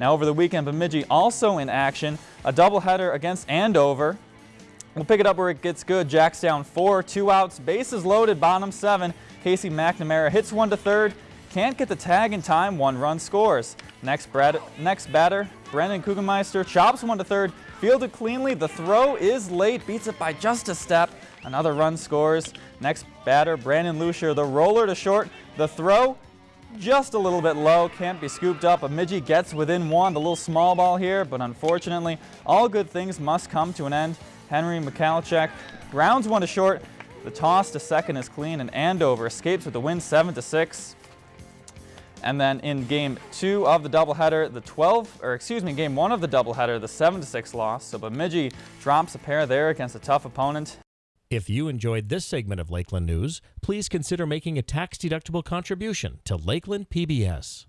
Now over the weekend, Bemidji also in action, a doubleheader against Andover. We'll pick it up where it gets good. Jacks down four, two outs, bases loaded, bottom seven. Casey McNamara hits one to third, can't get the tag in time, one run scores. Next, Brad, next batter, Brendan Kugelmeister chops one to third, fielded cleanly. The throw is late, beats it by just a step. Another run scores. Next batter, Brandon Lucier, the roller to short. The throw just a little bit low, can't be scooped up. Bemidji gets within one, the little small ball here, but unfortunately, all good things must come to an end. Henry Michalchek grounds one to short. The toss to second is clean, and Andover escapes with the win 7 to 6. And then in game two of the doubleheader, the 12, or excuse me, game one of the doubleheader, the 7 to 6 loss. So Bemidji drops a pair there against a tough opponent. If you enjoyed this segment of Lakeland News, please consider making a tax-deductible contribution to Lakeland PBS.